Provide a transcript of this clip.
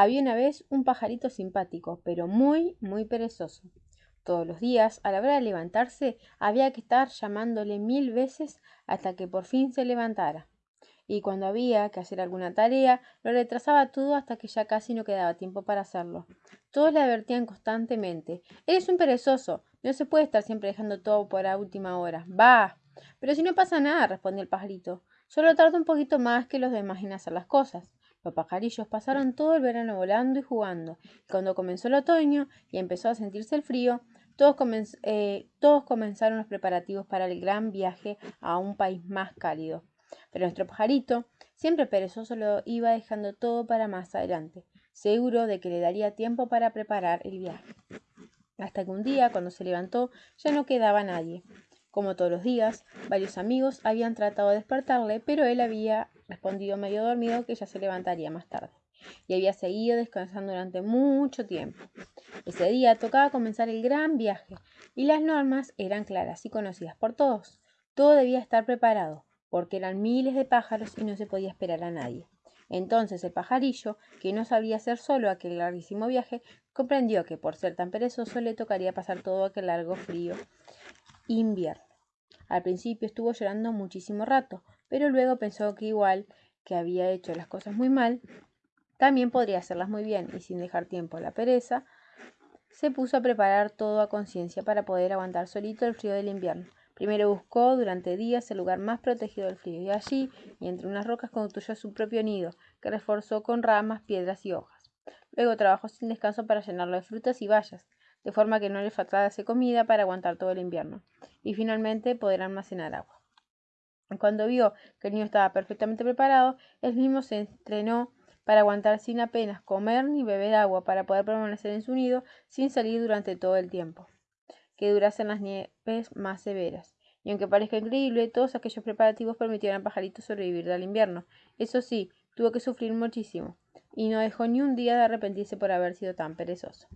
Había una vez un pajarito simpático, pero muy, muy perezoso. Todos los días, a la hora de levantarse, había que estar llamándole mil veces hasta que por fin se levantara. Y cuando había que hacer alguna tarea, lo retrasaba todo hasta que ya casi no quedaba tiempo para hacerlo. Todos le advertían constantemente Eres un perezoso. No se puede estar siempre dejando todo por la última hora. Va. Pero si no pasa nada, respondió el pajarito. Solo tarda un poquito más que los demás en hacer las cosas. Los pajarillos pasaron todo el verano volando y jugando, y cuando comenzó el otoño y empezó a sentirse el frío, todos, eh, todos comenzaron los preparativos para el gran viaje a un país más cálido. Pero nuestro pajarito, siempre perezoso, lo iba dejando todo para más adelante, seguro de que le daría tiempo para preparar el viaje. Hasta que un día, cuando se levantó, ya no quedaba nadie. Como todos los días, varios amigos habían tratado de despertarle, pero él había respondido medio dormido que ya se levantaría más tarde, y había seguido descansando durante mucho tiempo. Ese día tocaba comenzar el gran viaje, y las normas eran claras y conocidas por todos. Todo debía estar preparado, porque eran miles de pájaros y no se podía esperar a nadie. Entonces el pajarillo, que no sabía hacer solo aquel larguísimo viaje, comprendió que por ser tan perezoso le tocaría pasar todo aquel largo frío invierno. Al principio estuvo llorando muchísimo rato, pero luego pensó que igual que había hecho las cosas muy mal, también podría hacerlas muy bien y sin dejar tiempo a la pereza, se puso a preparar todo a conciencia para poder aguantar solito el frío del invierno. Primero buscó durante días el lugar más protegido del frío y allí, y entre unas rocas, construyó su propio nido, que reforzó con ramas, piedras y hojas. Luego trabajó sin descanso para llenarlo de frutas y bayas, de forma que no le faltase comida para aguantar todo el invierno, y finalmente poder almacenar agua. Cuando vio que el niño estaba perfectamente preparado, él mismo se entrenó para aguantar sin apenas comer ni beber agua para poder permanecer en su nido sin salir durante todo el tiempo que durasen las nieves más severas. Y aunque parezca increíble, todos aquellos preparativos permitieron al pajarito sobrevivir del invierno. Eso sí, tuvo que sufrir muchísimo, y no dejó ni un día de arrepentirse por haber sido tan perezoso.